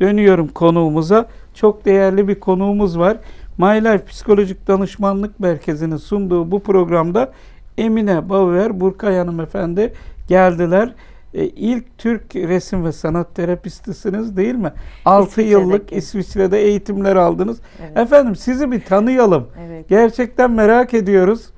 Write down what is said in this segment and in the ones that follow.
dönüyorum konuğumuza. Çok değerli bir konuğumuz var. My Life Psikolojik Danışmanlık Merkezi'nin sunduğu bu programda Emine Bauer, Burkay Hanımefendi geldiler. E, ilk Türk resim ve sanat terapistisiniz değil mi? 6 İsviçre'deki. yıllık İsviçre'de eğitimler aldınız. Evet. Efendim sizi bir tanıyalım. Evet. Gerçekten merak ediyoruz.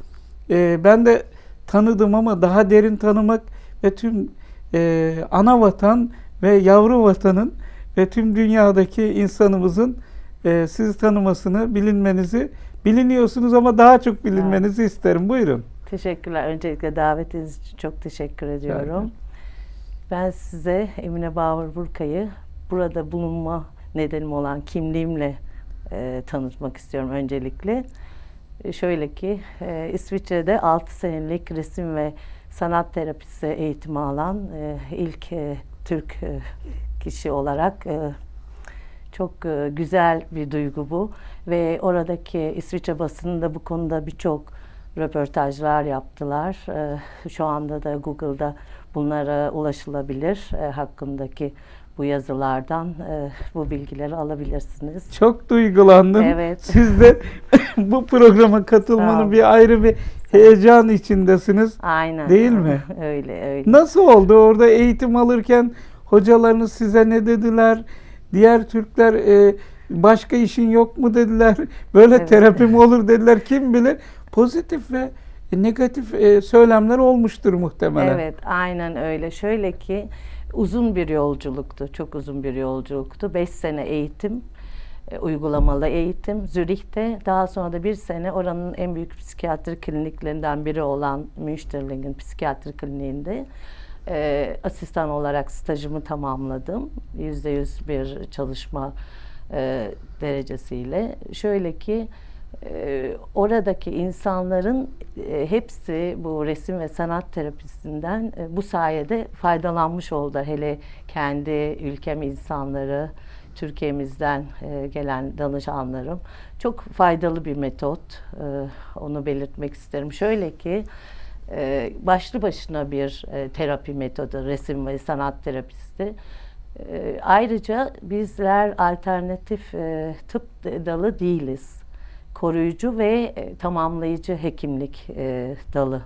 Ee, ben de tanıdım ama daha derin tanımak ve tüm e, ana vatan ve yavru vatanın ve tüm dünyadaki insanımızın e, sizi tanımasını, bilinmenizi biliniyorsunuz ama daha çok bilinmenizi isterim. Buyurun. Teşekkürler. Öncelikle davetiniz için çok teşekkür ediyorum. Ben size Emine Bauer Burkay'ı burada bulunma nedenim olan kimliğimle e, tanıtmak istiyorum öncelikle. E, şöyle ki e, İsviçre'de 6 senelik resim ve sanat terapisi eğitimi alan e, ilk e, Türk e, kişi olarak e, çok e, güzel bir duygu bu ve oradaki İsviçre basınında bu konuda birçok röportajlar yaptılar. E, Şu anda da Google'da bunlara ulaşılabilir e, hakkındaki bu yazılardan e, bu bilgileri alabilirsiniz. Çok duygulandım. Evet. Siz de bu programa katılmanın bir ayrı bir heyecan içindesiniz. Aynen. Değil mi? öyle öyle. Nasıl oldu orada eğitim alırken hocalarınız size ne dediler? Diğer Türkler e, başka işin yok mu dediler? Böyle Evet. terapi mi olur dediler? Kim bilir? Pozitif ve negatif e, söylemler olmuştur muhtemelen. Evet, aynen öyle. Şöyle ki uzun bir yolculuktu, çok uzun bir yolculuktu. Beş sene eğitim, uygulamalı eğitim Zürih'te. Daha sonra da bir sene oranın en büyük psikiyatri kliniklerinden biri olan Münsterlingen Psikiyatri Kliniği'nde e, asistan olarak stajımı tamamladım. Yüzde yüz bir çalışma e, derecesiyle. Şöyle ki e, oradaki insanların e, hepsi bu resim ve sanat terapisinden e, bu sayede faydalanmış oldu. Hele kendi ülkem insanları, Türkiye'mizden e, gelen danışanlarım. Çok faydalı bir metot. E, onu belirtmek isterim. Şöyle ki e, başlı başına bir terapi metodu, resim ve sanat terapisi. E, ayrıca bizler alternatif tıp dalı değiliz. Koruyucu ve tamamlayıcı hekimlik dalı